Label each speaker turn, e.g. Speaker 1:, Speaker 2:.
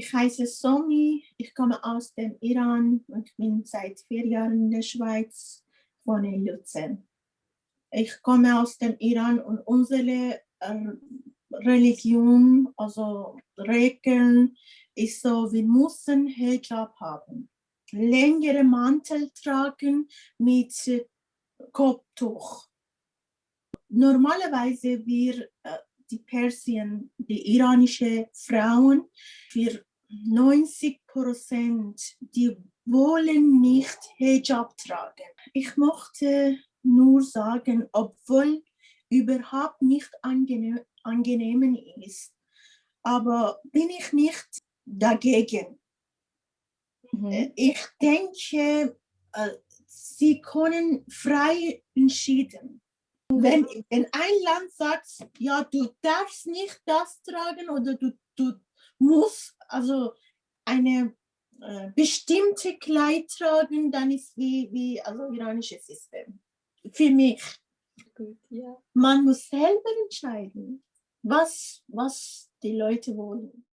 Speaker 1: Ich heiße Somi, ich komme aus dem Iran und bin seit vier Jahren in der Schweiz, wohne in Luzern. Ich komme aus dem Iran und unsere äh, Religion, also Regeln, ist so, wir müssen Hijab haben. Längere Mantel tragen mit Kopftuch. Normalerweise wir, äh, die Persien, die iranische Frauen, für 90 Prozent, die wollen nicht Hijab tragen. Ich möchte nur sagen, obwohl überhaupt nicht angenehm, angenehm ist, aber bin ich nicht dagegen. Mhm. Ich denke, äh, sie können frei entscheiden. Wenn, wenn ein Land sagt, ja, du darfst nicht das tragen oder du, du musst also eine äh, bestimmte Kleid tragen, dann ist wie, wie also iranisches System. Für mich. Gut, ja. Man muss selber entscheiden, was, was die Leute wollen.